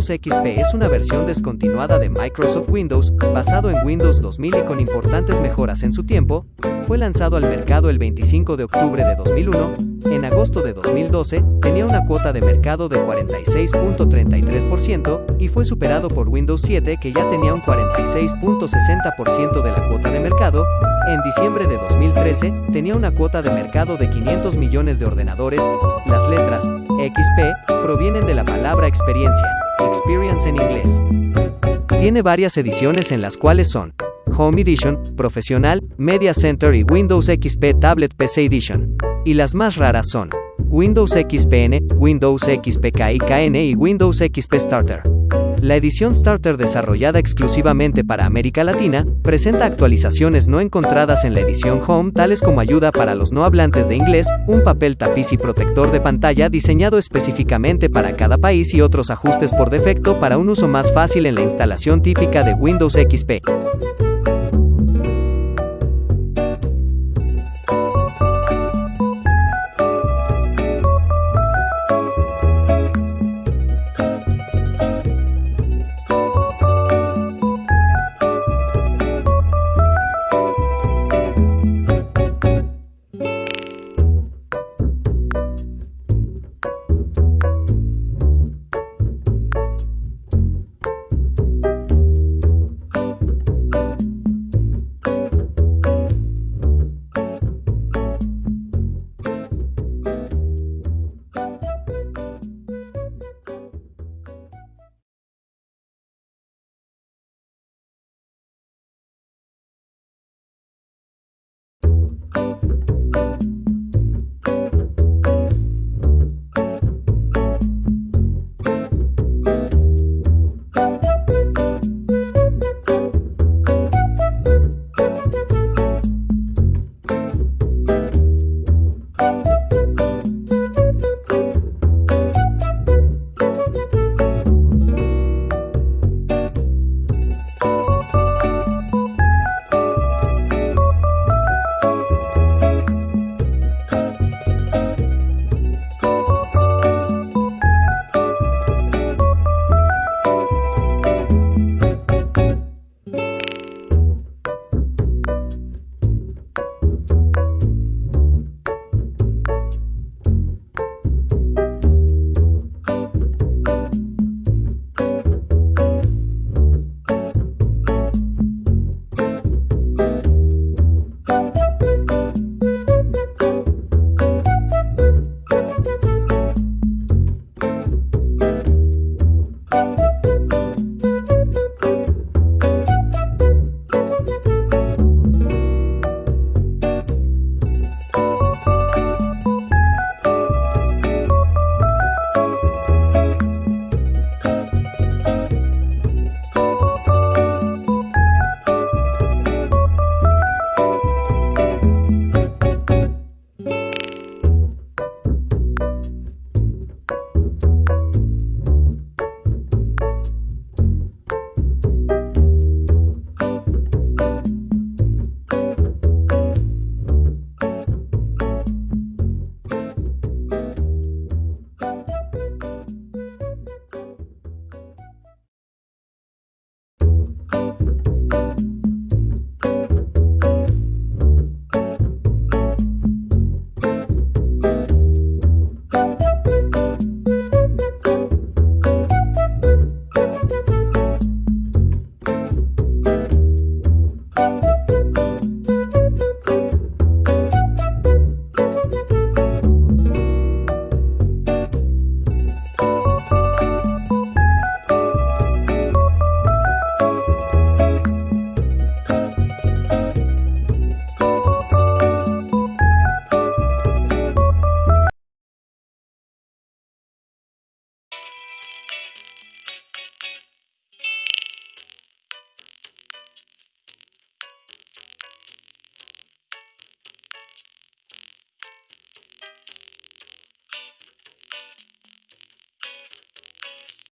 Windows XP es una versión descontinuada de Microsoft Windows, basado en Windows 2000 y con importantes mejoras en su tiempo, fue lanzado al mercado el 25 de octubre de 2001, en agosto de 2012, tenía una cuota de mercado de 46.33% y fue superado por Windows 7 que ya tenía un 46.60% de la cuota de mercado, en diciembre de 2013 tenía una cuota de mercado de 500 millones de ordenadores, las letras XP provienen de la palabra experiencia, experience en inglés. Tiene varias ediciones en las cuales son Home Edition, Profesional, Media Center y Windows XP Tablet PC Edition. Y las más raras son Windows XPN, Windows XP KIKN y Windows XP Starter. La edición Starter desarrollada exclusivamente para América Latina, presenta actualizaciones no encontradas en la edición Home tales como ayuda para los no hablantes de inglés, un papel tapiz y protector de pantalla diseñado específicamente para cada país y otros ajustes por defecto para un uso más fácil en la instalación típica de Windows XP.